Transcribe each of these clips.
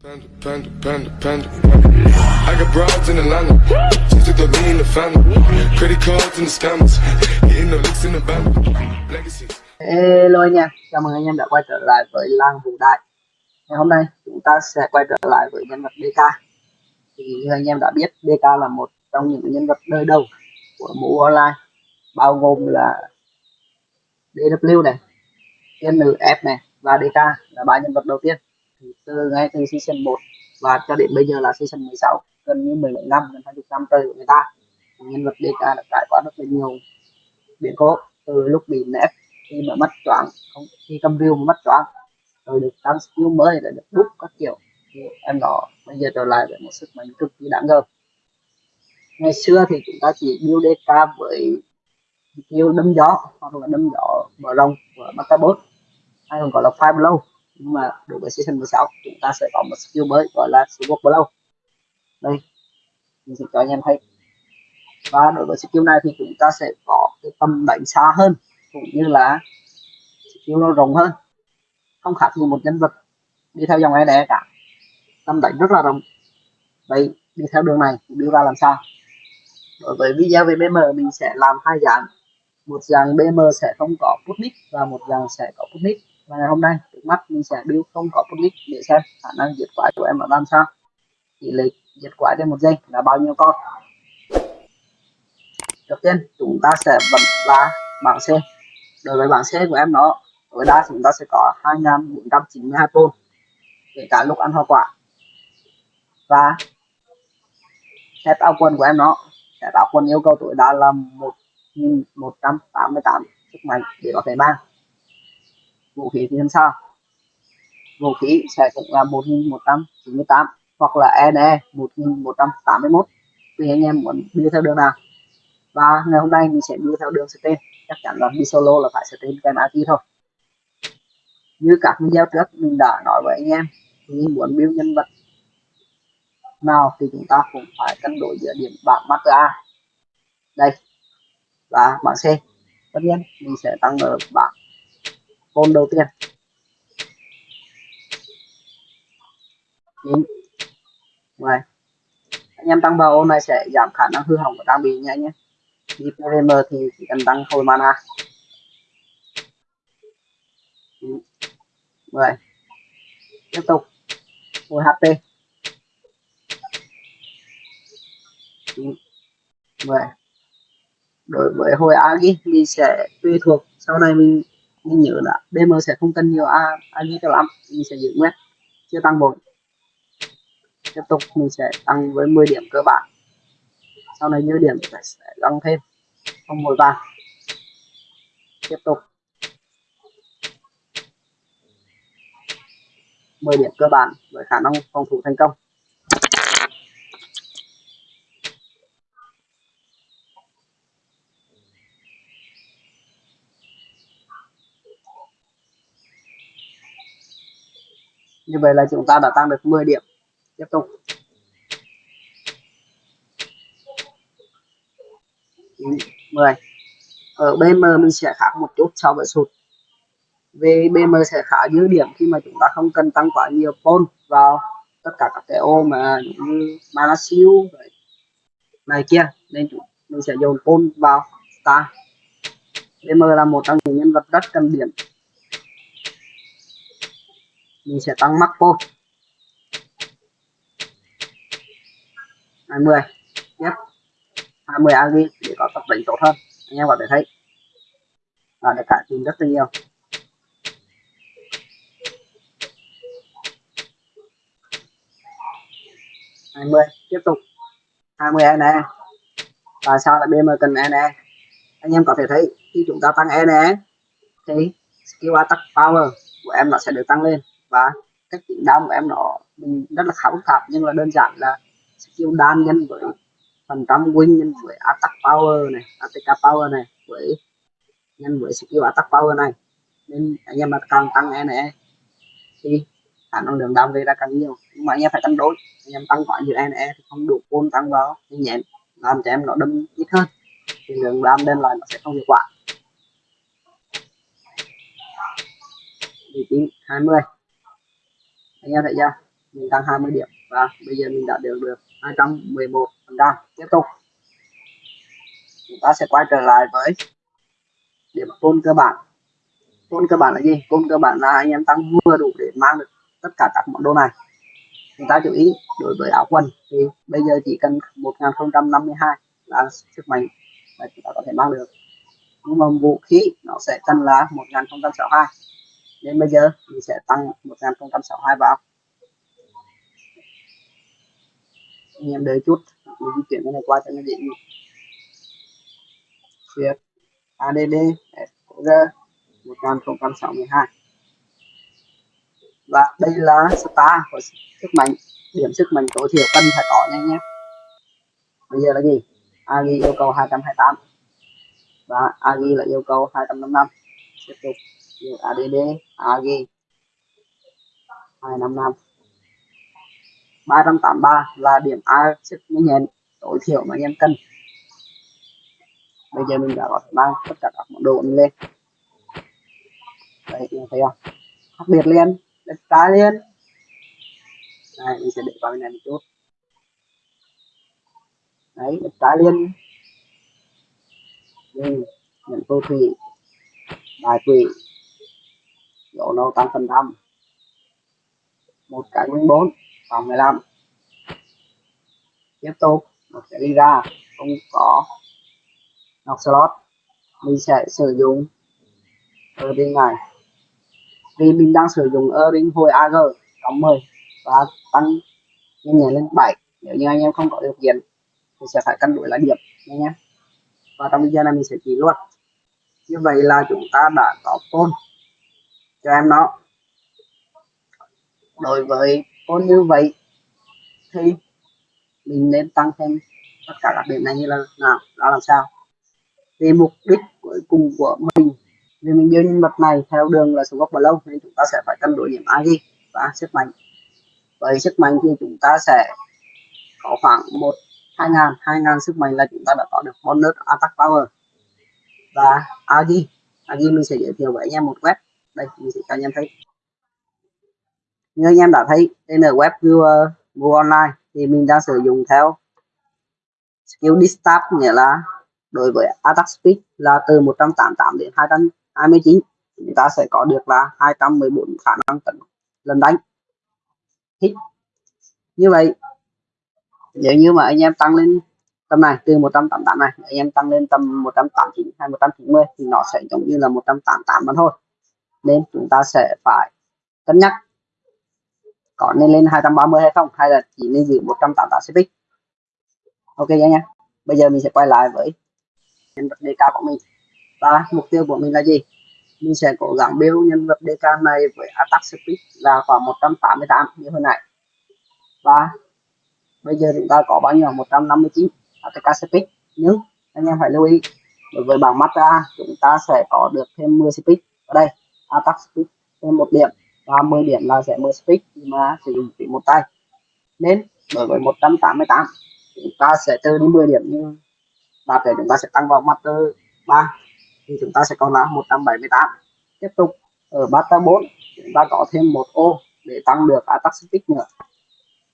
Panda, panda, panda, panda. I got broads in Atlanta. Just took the lean in the family. Credit cards in the scammers. Hitting the licks in the band. Legacies. Hello anh em, chào mừng anh em đã quay trở lại với Lang Vũ Đại Ngày hôm nay chúng ta sẽ quay trở lại với nhân vật DK Thì như anh em đã biết, DK là một trong những nhân vật đời đầu của mũ online Bao gồm là DW này, NF này và DK là ba nhân vật đầu tiên từ ngay từ season 1 và cho đến bây giờ là season 16 gần như 17 năm, gần 20 năm trời của người ta. Nhân vật DK đã trải qua rất là nhiều biến cố, từ lúc bị nép khi mà mất choáng, không, khi cầm rìu mà mất choáng, rồi được tăng skill mới để được đúc các kiểu. Thì em đó bây giờ trở lại với một sức mạnh cực kỳ đáng ngờ. Ngày xưa thì chúng ta chỉ build DK với skill đâm gió hoặc là đâm gió mở rộng của Matabot hay còn gọi là Fire Blow nhưng mà đối với season 16 chúng ta sẽ có một skill mới gọi là skill Blow đây, mình sẽ cho anh em thấy. Và đối với skill này thì chúng ta sẽ có cái tầm đánh xa hơn, cũng như là skill nó rộng hơn. Không khác gì một nhân vật đi theo dòng EDE cả. Tầm đánh rất là rộng. Vậy đi theo đường này đưa ra làm sao? Đối với video về BM mình sẽ làm hai dạng. Một dạng BM sẽ không có put và một dạng sẽ có put và ngày hôm nay, trước mắt mình sẽ build không có public để xem khả năng diệt quái của em là làm sao. Tỷ lệ diệt quái trên một giây là bao nhiêu con. Đầu tiên, chúng ta sẽ bật là bảng C. Đối với bảng C của em nó tối đa chúng ta sẽ có 2492 pol kể cả lúc ăn hoa quả. Và set áo quần của em nó, set áo quần yêu cầu tối đa là 1188 sức mạnh để có thể mang vũ khí thì làm sao? Vũ khí sẽ cũng là 1198 hoặc là NE 1181 tùy anh em muốn đi theo đường nào? Và ngày hôm nay mình sẽ đi theo đường tên chắc chắn là đi solo là phải tên cái mã key thôi. Như các video trước mình đã nói với anh em thì muốn build nhân vật nào thì chúng ta cũng phải cân đối giữa điểm bảng master A. Đây, và bảng C. Tất nhiên, mình sẽ tăng ở bảng con đầu tiên. Chín mười anh em tăng vào ô này sẽ giảm khả năng hư hỏng của trang bị nha nhé. Đi PVM thì chỉ cần tăng hồi mana. 9, 10 tiếp tục. Hồi HP. 9, 10 đối với hồi Agi thì sẽ tùy thuộc. Sau này mình mình nhớ là DM sẽ không cần nhiều A, A cho lắm mình sẽ giữ nguyên chưa tăng một tiếp tục mình sẽ tăng với 10 điểm cơ bản. Sau này như điểm sẽ tăng thêm không một vàng. Tiếp tục. 10 điểm cơ bản với khả năng phòng thủ thành công. Như vậy là chúng ta đã tăng được 10 điểm. Tiếp tục. Mười. Ở BM mình sẽ khác một chút so với sụt. Về BM sẽ khá dư điểm khi mà chúng ta không cần tăng quá nhiều pol vào tất cả các cái ô mà như mana này kia. Nên chúng, mình sẽ dồn pol vào ta. BM là một trong những nhân vật rất cần điểm mình sẽ tăng mắc vô. 20 tiếp 20 agi để có tập đánh tốt hơn. Anh em có thể thấy. Là được cải thiện rất là nhiều. Hai mươi. Tiếp tục. 20 NE tại sao lại BM cần NE anh em có thể thấy, khi chúng ta tăng NE thì skill attack power của em nó sẽ được tăng lên và cách tính đam của em nó mình rất là khá phức tạp nhưng là đơn giản là skill đan nhân với phần trăm win nhân với attack power này, attack power này, với nhân với skill attack power này. Nên anh em mà càng tăng e này, thì khả năng lượng đam gây ra càng nhiều. Nhưng mà anh em phải cân đối, anh em tăng quá nhiều e này e thì không đủ côn tăng vào nhẹ làm cho em nó đâm ít hơn. Thì lượng đam đem lại nó sẽ không hiệu quả. 19 20 anh em thấy chưa? Mình tăng 20 điểm và bây giờ mình đã được được 211 phần trăm. Tiếp tục. Chúng ta sẽ quay trở lại với điểm tôn cơ bản. Tôn cơ bản là gì? Tôn cơ bản là anh em tăng vừa đủ để mang được tất cả các món đồ này. Chúng ta chú ý, đối với áo quần thì bây giờ chỉ cần 1052 là sức mạnh là chúng ta có thể mang được. Nhưng mà vũ khí nó sẽ cần là 1062 nên bây giờ, mình sẽ tăng 1062 vào. Anh em đợi chút, mình di chuyển cái này qua cho nó dễ việc ADD SQR 1062 và đây là star của sức mạnh, điểm sức mạnh tối thiểu cần phải có nha nhé. Bây giờ là gì? Agi yêu cầu 228 và agi là yêu cầu 255 tiếp tục add AG 255 383 là điểm A sức nhanh nhẹn tối thiểu mà nhân em cần bây giờ mình đã có mang tất cả các món đồ lên. Đấy anh thấy không? Khác biệt lên đất trái lên này mình sẽ để vào bên này một chút. Đấy đất trái lên ừ, nhận phù thủy bài quỷ độ nâu tăng phần trăm. Một cái nguyên bốn phòng 15 tiếp tục mình sẽ đi ra. Không có nọc slot. Mình sẽ sử dụng ở bên này. Vì mình đang sử dụng earring hồi AG cộng 10 và tăng nhanh nhẹ lên 7 nếu như anh em không có điều kiện, thì sẽ phải cân đổi lại điểm nhé. Và trong video này mình sẽ chỉ luôn như vậy là chúng ta đã có phone cho em nó. Đối với phone như vậy, thì mình nên tăng thêm tất cả các điểm này như là nào đó làm sao? Vì mục đích cuối cùng của mình, vì mình đưa nhân vật này theo đường là số gốc và lâu, nên chúng ta sẽ phải cân đối điểm agi và sức mạnh. Với sức mạnh thì chúng ta sẽ có khoảng một, hai ngàn hai ngàn sức mạnh là chúng ta đã có được. Bonus attack power. Và agi agi mình sẽ giới thiệu với anh em một web đây mình sẽ cho anh em thấy. Như anh em đã thấy, trên ở web viewer mua online thì mình đang sử dụng theo skill distab nghĩa là đối với attack speed là từ 188 đến 229 chúng ta sẽ có được là 214 khả năng tấn lần đánh. Hit như vậy, nếu như mà anh em tăng lên tầm này, từ 188 này, anh em tăng lên tầm 189 hay 190 thì nó sẽ giống như là 188 mà thôi nên chúng ta sẽ phải cân nhắc có nên lên 230 hay không, hay là chỉ nên giữ 188 cp ok nhé bây giờ mình sẽ quay lại với nhân vật DK của mình. Và mục tiêu của mình là gì? Mình sẽ cố gắng build nhân vật DK này với attack speed là khoảng 188 như hồi nãy. Và bây giờ chúng ta có bao nhiêu? 159 attack speed nhưng anh em phải lưu ý, đối với bảng mắt ra chúng ta sẽ có được thêm 10 speed ở đây attack speed thêm một điểm và 10 điểm là sẽ mở speed mà sử dụng chỉ một tay. Nên đối với 188 chúng ta sẽ trừ đi 10 điểm như đạt để chúng ta sẽ tăng vào mặt 3 thì chúng ta sẽ còn là 178 tiếp tục, ở master 4 chúng ta có thêm một ô để tăng được attack speed nữa.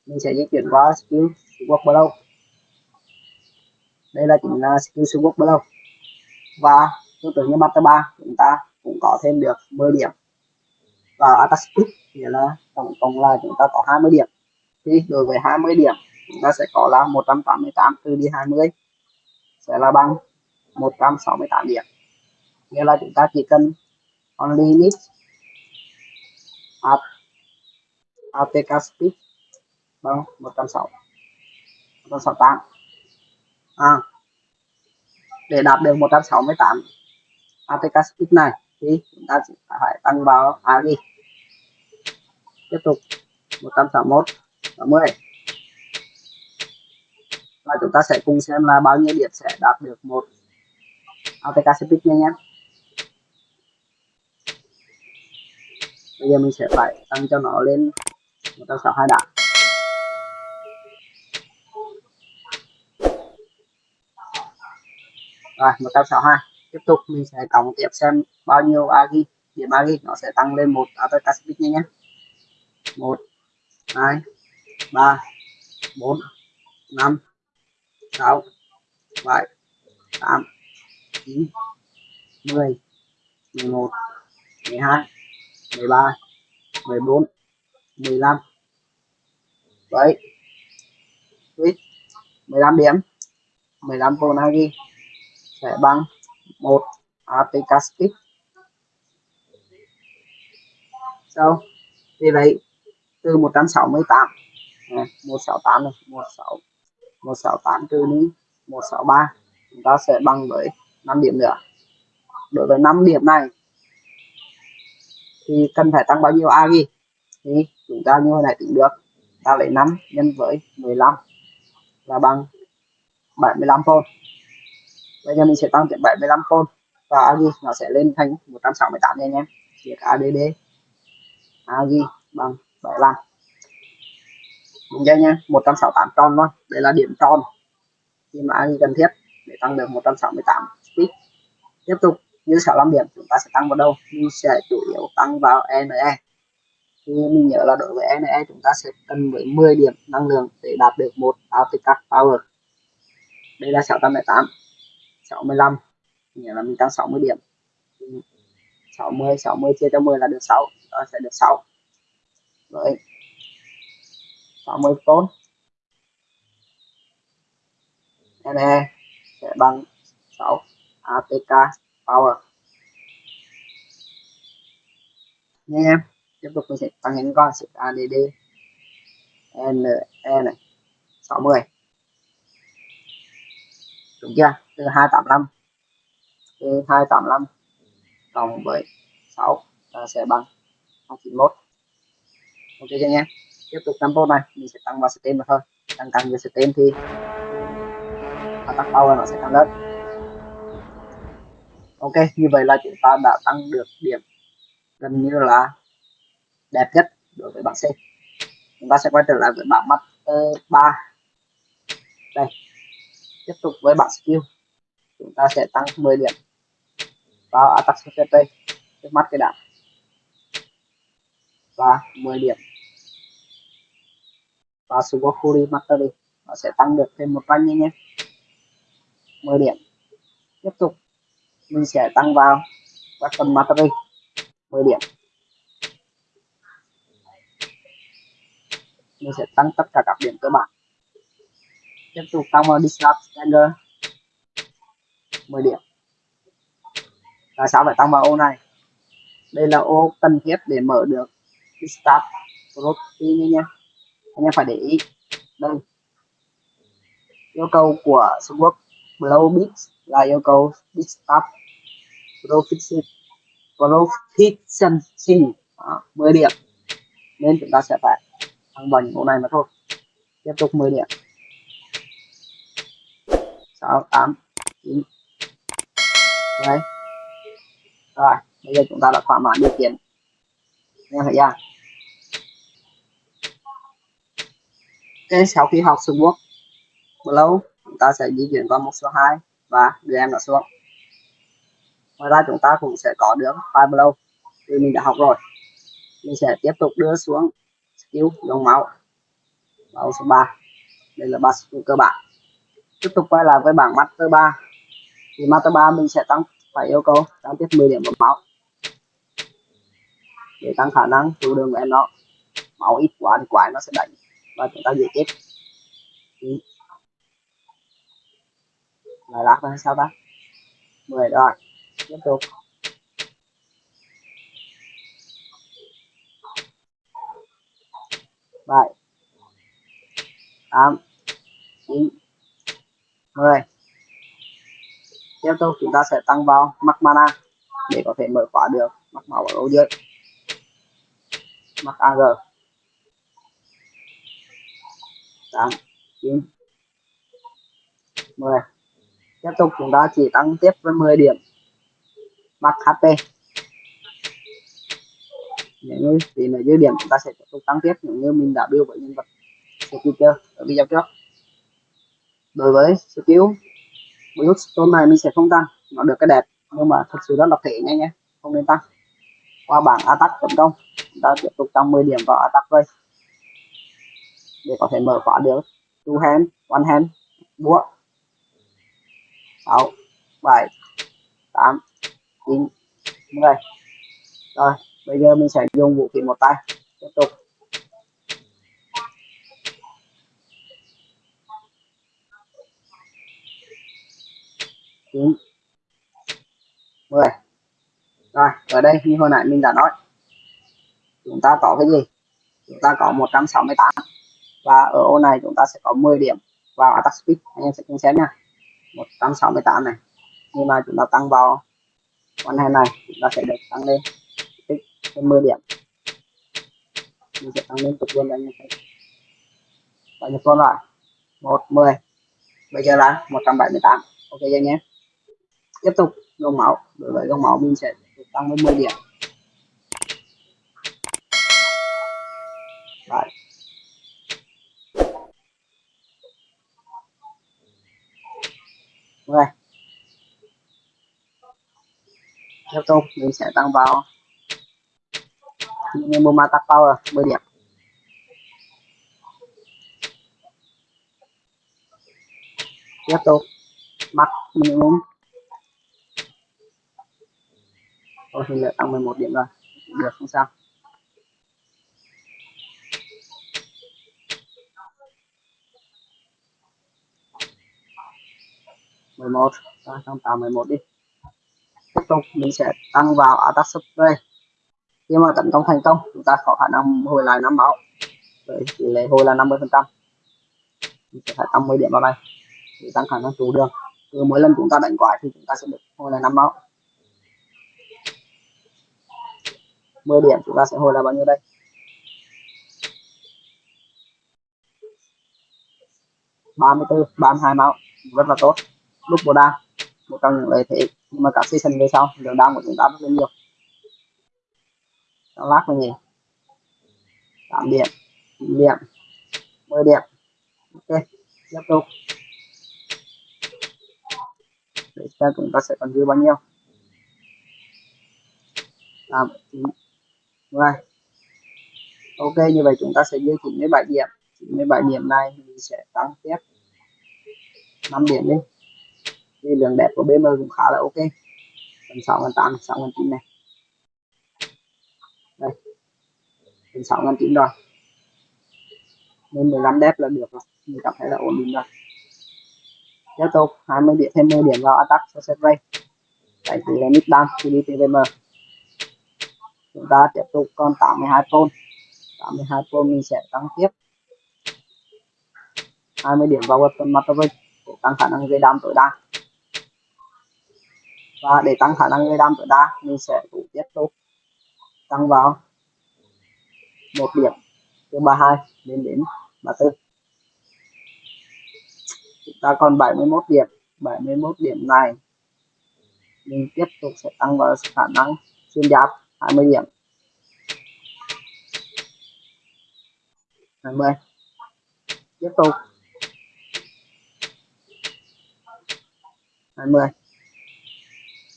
Mình sẽ di chuyển qua skill work below đây là chính là skill work below và tương tự như master 3 chúng ta cũng có thêm được 10 điểm. Và attack speed nghĩa là tổng cộng là chúng ta có 20 điểm. Thì đối với 20 điểm chúng ta sẽ có là 188 trừ đi 20 sẽ là bằng 168 điểm. Nghĩa là chúng ta chỉ cần only need at ATK speed bằng 160 168 à, để đạt được 168 ATK speed này thì chúng ta sẽ phải tăng vào AG tiếp tục 161 60 và chúng ta sẽ cùng xem là bao nhiêu điểm sẽ đạt được một. ATK speed nha nhé. Bây giờ mình sẽ phải tăng cho nó lên 162 đạt rồi 162 tiếp tục, mình sẽ cộng tiếp xem bao nhiêu agi điểm agi nó sẽ tăng lên một. À, ATK speed nhé một, hai, ba, bốn, năm, sáu, bảy, tám, chín, mười mười một, mười hai, mười ba, mười bốn, mười lăm. Đấy. Mười lăm điểm. mười lăm Vonagi sẽ bằng một articastic sau vì vậy từ 168 à, 168 này 16 168 trừ đi 163 chúng ta sẽ bằng với 5 điểm nữa. Đối với 5 điểm này thì cần phải tăng bao nhiêu a ghi? Thì chúng ta như hồi này tính được ta lấy 5 nhân với 15 là bằng 75 volt bây giờ mình sẽ tăng tiếp 75 volt và agi nó sẽ lên thành 168 nha anh em. Viết ADD agi bằng 75 đúng chưa nha 168 tròn thôi. Đây là điểm tròn. Khi mà agi cần thiết để tăng được 168 speed. Tiếp tục, như 65 điểm, chúng ta sẽ tăng vào đâu? Mình sẽ chủ yếu tăng vào NE e. thì mình nhớ là đối với NE e, chúng ta sẽ cần với 10 điểm năng lượng để đạt được một APK Power. Đây là 608 65 nghĩa là mình tăng 60 điểm. 60 60 chia cho 10 là được 6 đó, sẽ được 6 rồi. 60 tốt NE sẽ bằng 6 APK power. Nha em, tiếp tục mình sẽ tăng những con, sẽ ADD N E này 60 đúng chưa? Từ 285 từ 285 cộng với 6 ta sẽ bằng 291 ok chưa nhé. Tiếp tục tempo này. Mình sẽ tăng vào stem thôi. Tăng tăng về stem thì attack power, nó sẽ tăng lớn ok, như vậy là chúng ta đã tăng được điểm gần như là đẹp nhất đối với bảng C. Chúng ta sẽ quay trở lại với bảng master 3 đây tiếp tục với bảng skill. Chúng ta sẽ tăng 10 điểm vào attack secretary trước mắt cái đạn và 10 điểm và Super Mastery nó sẽ tăng được thêm một rank nhé 10 điểm. Tiếp tục, mình sẽ tăng vào weapon mastery 10 điểm. Mình sẽ tăng tất cả các điểm cơ bản tiếp tục tăng vào disrupt standard 10 điểm. Tại sao phải tăng vào ô này? Đây là ô cần thiết để mở được disrupt protein nhé anh em phải để ý. Đây. Yêu cầu của Sword Blow Beats là yêu cầu Disturb Proficiency Proficiency à, 10 điểm. Nên chúng ta sẽ phải thăng bằng những này mà thôi. Tiếp tục 10 điểm. 6 8 9 đấy. Rồi, bây giờ chúng ta đã thỏa mãn điều kiện. Nghe thấy chưa? Cái sau khi học xuống Sword lâu chúng ta sẽ di chuyển qua một số 2 và đưa em nó xuống. Ngoài ra, chúng ta cũng sẽ có được file blow thì mình đã học rồi. Mình sẽ tiếp tục đưa xuống skill dòng máu. Máu số 3 đây là ba skill cơ bản tiếp tục quay lại với bảng master 3 thì master 3 mình sẽ tăng, phải yêu cầu tăng tiếp 10 điểm vào máu. Để tăng khả năng chịu đường của em nó máu ít quá thì quái nó sẽ đánh và chúng ta dễ chết ừ. lại lát là sao ta? 10 rồi, tiếp tục. Bảy, tám, chín mười tiếp tục, chúng ta sẽ tăng vào mắc mana để có thể mở khóa được mắc máu ở dưới. Mắc ag tám. Chín. Mười. Tiếp tục, chúng ta chỉ tăng tiếp với 10 điểm. Mắc HP nếu như, thì là dư điểm chúng ta sẽ tiếp tục tăng tiếp, nếu như mình đã build với nhân vật skill ở video trước đối với skill Bluestone này mình sẽ không tăng, nó được cái đẹp, nhưng mà thật sự rất là thể nhanh nhé không nên tăng. Qua bảng attack tấn công, chúng ta tiếp tục tăng 10 điểm vào attack đây để có thể mở khóa được. Two hand, one hand, búa. Sáu, bảy, tám, chín, mười. Rồi, bây giờ mình sẽ dùng vũ khí một tay. Tiếp tục. Chín. Mười. Rồi, ở đây như hồi nãy mình đã nói. Chúng ta có cái gì? Chúng ta có 168 và ở ô này chúng ta sẽ có 10 điểm vào attack speed. Anh em sẽ cùng xem nha. 168 này. Nhưng mà chúng ta tăng vào con hai này, chúng ta sẽ được tăng lên tích thêm 10 điểm. Mình sẽ tăng lên tục luôn anh em thấy và nhập con lại 110 bây giờ là 178 ok anh em tiếp tục. Gồng máu đối với gồng máu mình sẽ tăng lên 10 điểm. Đấy. rồi tiếp tục, mình sẽ tăng vào. Minimum attack power 10 điểm. Tiếp tục. Max minimum tôi thì lại tăng 11 điểm rồi. Được, không sao. mười một. Tăng tạo mười một đi. Tiếp tục, mình sẽ tăng vào attack spray khi mà tấn công thành công, chúng ta có khả năng hồi lại năm máu. Với tỷ lệ hồi là 50 phần trăm. Mình sẽ phải tăng 10 điểm vào đây để tăng khả năng trụ đường. Cứ mỗi lần chúng ta đánh quái thì chúng ta sẽ được hồi lại năm máu. 10 điểm, chúng ta sẽ hồi là bao nhiêu đây? Ba mươi bốn ba mươi hai máu, rất là tốt. Lúc bồ đa một trong những lợi thế. Nhưng mà các season về sau, lượng đam của chúng ta rất là nhiều. Nó lát là gì? 8 điểm 9 điểm 10 điểm. Ok, tiếp tục. Để xem chúng ta sẽ còn dư bao nhiêu? 8 9 rồi ok, như vậy chúng ta sẽ dư 97 điểm. 97 điểm này mình sẽ tăng tiếp 5 điểm đi. Vì lượng đẹp của BM cũng khá là ok. Phần 6 phần 8 6 phần 9 này. Đây. Phần 6 phần 9 rồi. Nên 15 đẹp là được rồi. Mình cảm thấy là ổn định rồi. Tiếp tục 20 điểm, thêm 10 điểm vào attack cho set ray tại tỷ lệ mid down khi đi TVM chúng ta tiếp tục, còn 82 phone 82 phone mình sẽ tăng tiếp. 20 điểm vào weapon mastery để tăng khả năng gây đam tối đa. Và để tăng khả năng gây đam tối đa, mình sẽ cũng tiếp tục tăng vào một điểm. Từ 32 đến đến 34 chúng ta còn 71 điểm. 71 điểm này, mình tiếp tục sẽ tăng vào khả năng xuyên giáp. 20 điểm. 20 tiếp tục. 20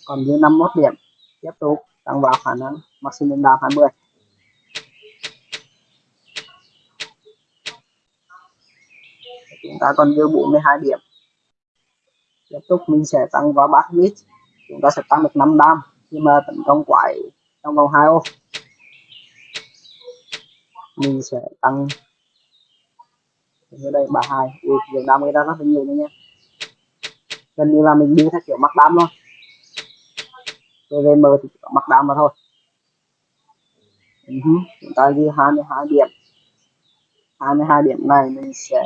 còn dưới 51 điểm. Tiếp tục. Tăng vào khả năng maximum down 20 chúng ta còn dư 42 điểm. Tiếp tục mình sẽ tăng vào back mid chúng ta sẽ tăng được 5 đam khi mà tấn công quái trong vòng 2 ô. Mình sẽ tăng. Ở đây 32 ui lượng đam người ta rất là nhiều nữa nhé gần như là mình đi theo kiểu mắc đam luôn. PVM thì chỉ có mắc đam mà thôi. Ừ uh -huh. chúng ta ghi 22 điểm. 22 điểm này mình sẽ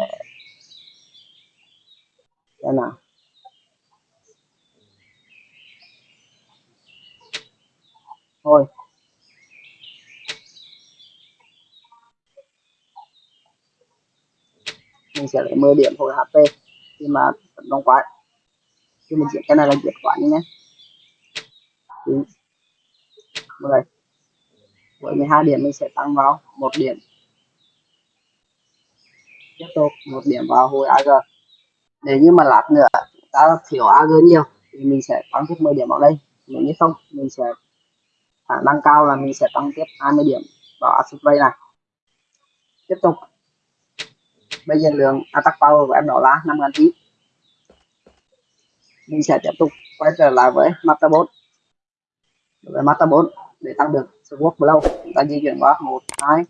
đây nào. Thôi. Mình sẽ lấy 10 điểm hồi HP, khi mà tấn công quái. Khi mình diễn cái này là diệt quái nhé. 9 10 với 12 điểm mình sẽ tăng vào một điểm. Tiếp tục, một điểm vào hồi AG nếu như mà lát nữa ta thiếu AG nhiều, thì mình sẽ tăng thêm 10 điểm vào đây. Nếu như không, mình sẽ khả năng cao là mình sẽ tăng tiếp 20 điểm. Vào acid ray này. Tiếp tục. Bây giờ lượng à, attack power của em đó là 5.000 tí. Mình sẽ tiếp tục quay trở lại với master 4 đối với master 4 để tăng được sword blow chúng ta di chuyển qua 1 2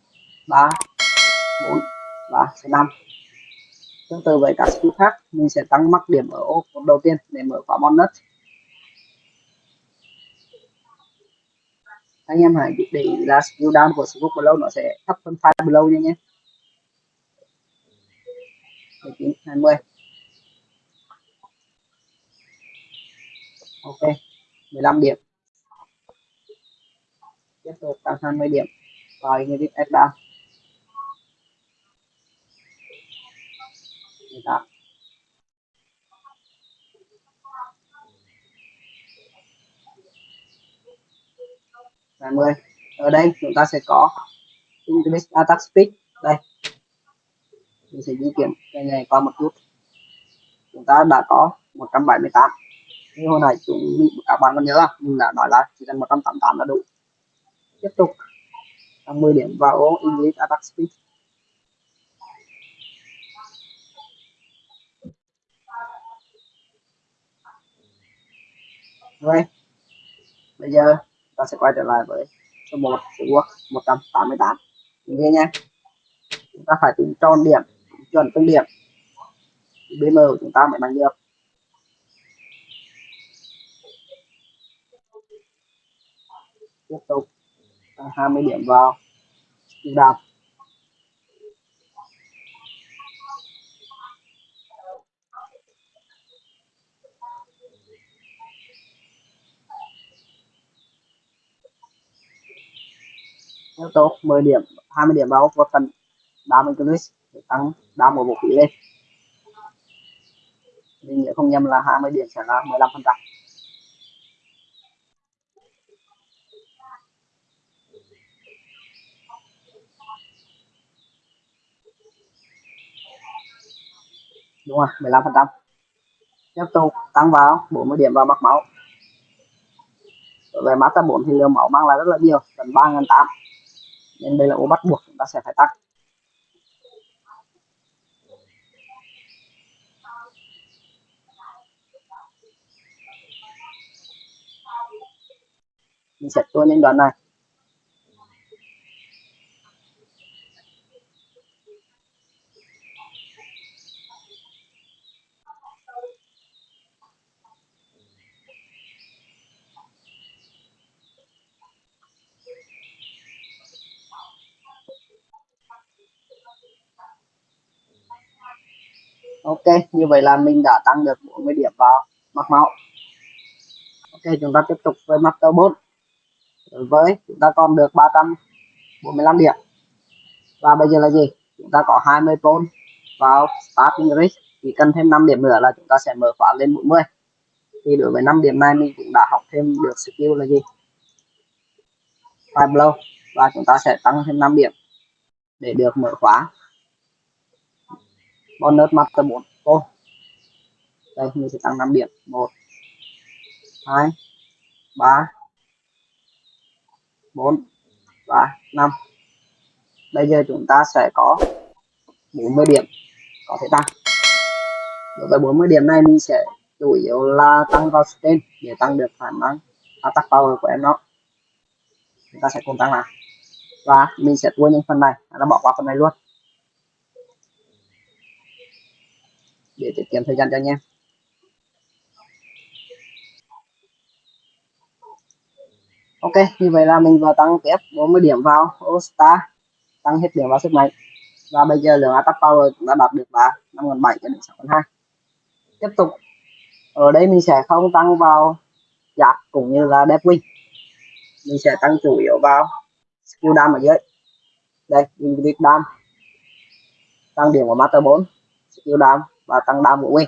3 4 và 5 tương tự với các skill khác, mình sẽ tăng mắc điểm ở ô đầu tiên để mở khóa bonus. Anh em hãy để ý là skill down của sword blow, nó sẽ thấp hơn fire blow nha nhé. 19 20 ok 15 điểm. Tiếp tục tăng 20 điểm. Vào Ignite S down 18 20 ở đây chúng ta sẽ có Increase Attack Speed. Đây. Mình sẽ di chuyển cái này qua một chút. Chúng ta đã có 178 như hồi nãy chúng các bạn còn nhớ là mình đã nói là chỉ cần 188 là đủ. Tiếp tục. Tăng 10 điểm vào ô English Attack Speed. Rồi. Bây giờ ta sẽ quay trở lại với số 1 sự quốc 188 nghe nha? Chúng ta phải tính tròn điểm chuẩn tương điểm. BM của chúng ta mới bằng được. Tiếp tục 20 điểm vào. Đạp yếu tố 10 điểm 20 điểm vào và phần đam increase để tăng đam một vũ khí lên. Mình nhớ không nhầm là 20 điểm sẽ là 15 phần trăm. Đúng rồi 15 phần trăm. Tiếp tục tăng vào 40 điểm vào mặt máu. Về mắt ta 4 thì lượng máu mang lại rất là nhiều gần 3.800 nên đây là ô bắt buộc chúng ta sẽ phải tăng. Mình sẽ tua lên đoạn này. Ok, như vậy là mình đã tăng được 40 điểm vào mặt máu. Ok, chúng ta tiếp tục với master 4 với chúng ta còn được 345 điểm. Và bây giờ là gì? Chúng ta có 20 pôn vào starting risk. Chỉ cần thêm 5 điểm nữa là chúng ta sẽ mở khóa lên 40 thì đối với 5 điểm này mình cũng đã học thêm được skill là gì? Five blow. Và chúng ta sẽ tăng thêm 5 điểm để được mở khóa bonus master 4 ô. Đây mình sẽ tăng 5 điểm. 1 2 3 4 và 5 bây giờ chúng ta sẽ có 40 điểm. Có thể tăng. Đối với 40 điểm này mình sẽ chủ yếu là tăng vào stain để tăng được khả năng attack power của em nó chúng ta sẽ cùng tăng lại. Và mình sẽ tua những phần này. Nó bỏ qua phần này luôn để tiết kiệm thời gian cho anh em. Ok, như vậy là mình vừa tăng tiếp 40 điểm vào All tăng hết điểm vào sức mạnh. Và bây giờ lượng attack power đã đạt được là 5.700 cho đến 6.2 tiếp tục, ở đây mình sẽ không tăng vào giáp cũng như là đẹp wing. Mình sẽ tăng chủ yếu vào skill đam ở dưới. Đây mình Ingrid đam tăng điểm của master 4 skill đam và tăng đam của wing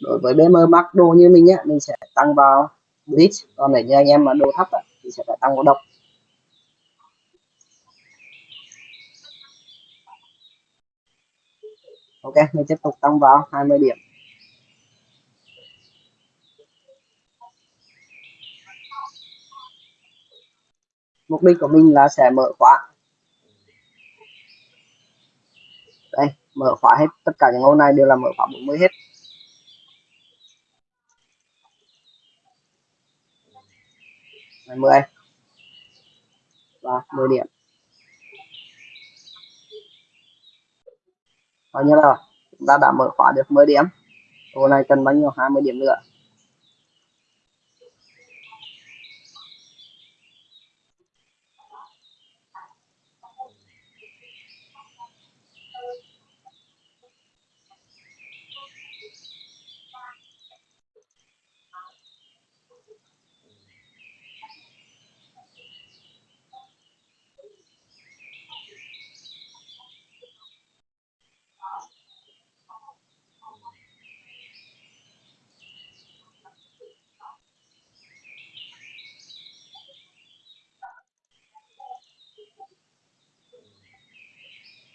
đối với BM Max đồ như mình nhé, mình sẽ tăng vào bridge còn để như anh em mà đồ thấp thì sẽ phải tăng vào độc. Ok, mình tiếp tục tăng vào 20 điểm. Mục đích của mình là sẽ mở khóa. Đây mở khóa hết, tất cả những ô này đều là mở khóa 40 hết. Này 10 và 10 điểm. Bao nhiêu rồi chúng ta đã mở khóa được 10 điểm. Ô này cần bao nhiêu? 20 điểm nữa.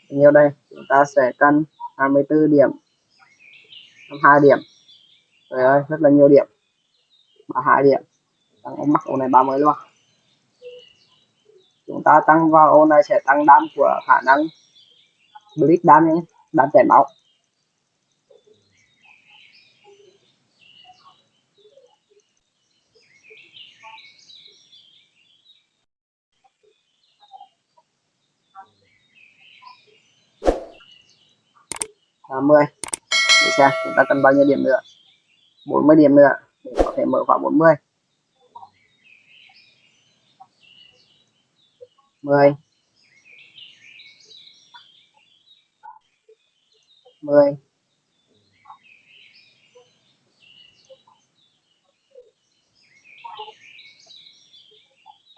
Nhiêu đây, chúng ta sẽ cân 24 điểm. 22 điểm. Trời ơi, rất là nhiều điểm. 32 điểm. Tăng mắc ô này 30 luôn. Chúng ta tăng vào ô này sẽ tăng đam của khả năng blitz đam nhé đam chảy máu. 80 để xem chúng ta cần bao nhiêu điểm nữa? 40 điểm nữa. Để có thể mở khóa 40 10 10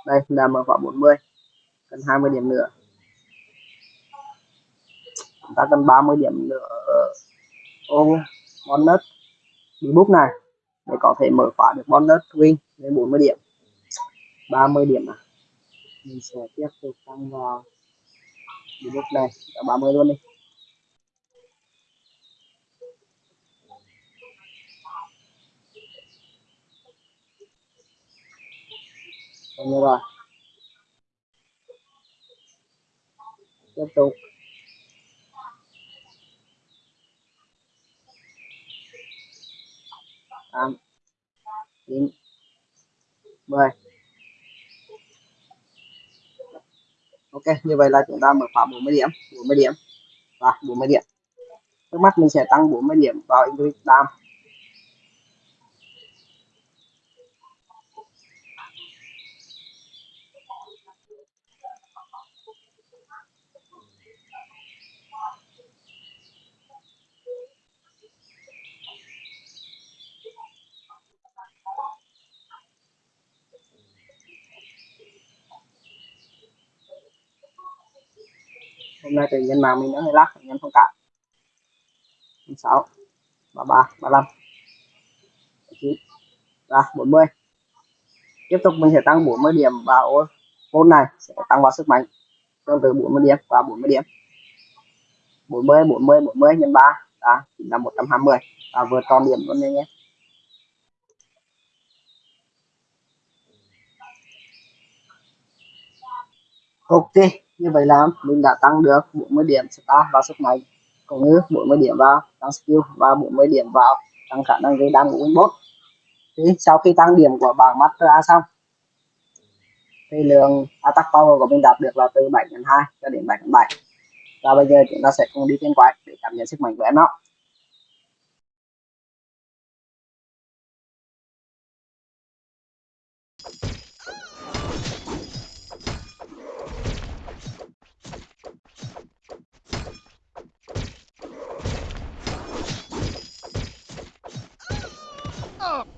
đây là mở khóa 40 cần 20 điểm nữa chúng ta cần 30 điểm nữa. Ô bonus đi bút này, để có thể mở khóa được bonus win lên 40 điểm. 30 điểm à? Mình sẽ tiếp tục tăng vào book này cả 30 luôn đi. Như rồi. Tiếp tục. Tám, chín, mười. Ok, như vậy là chúng ta mở khóa 40 điểm 40 điểm. Và 40 điểm. Trước mắt mình sẽ tăng 40 điểm vào English Dam. Hôm nay thì nhân mạng mình nó hơi lắc nhân thông cảm 6 33 35 9 ra 40 tiếp tục mình sẽ tăng 40 điểm vào môn này, sẽ tăng vào sức mạnh. Tương tự 40 điểm và 40 điểm. 40 40 40 nhân 3 đã là 120 và vượt tròn điểm luôn nha nhé. Ok như vậy là mình đã tăng được 40 điểm star vào sức mạnh cũng như 40 điểm vào tăng skill và 40 điểm vào tăng khả năng gây đam của Winbot thì sau khi tăng điểm của bảng Master A xong, thì lượng attack power của mình đạt được là từ 7 đến 2 cho đến 7 đến 7 và bây giờ chúng ta sẽ cùng đi trên quái để cảm nhận sức mạnh của em nó. Oh.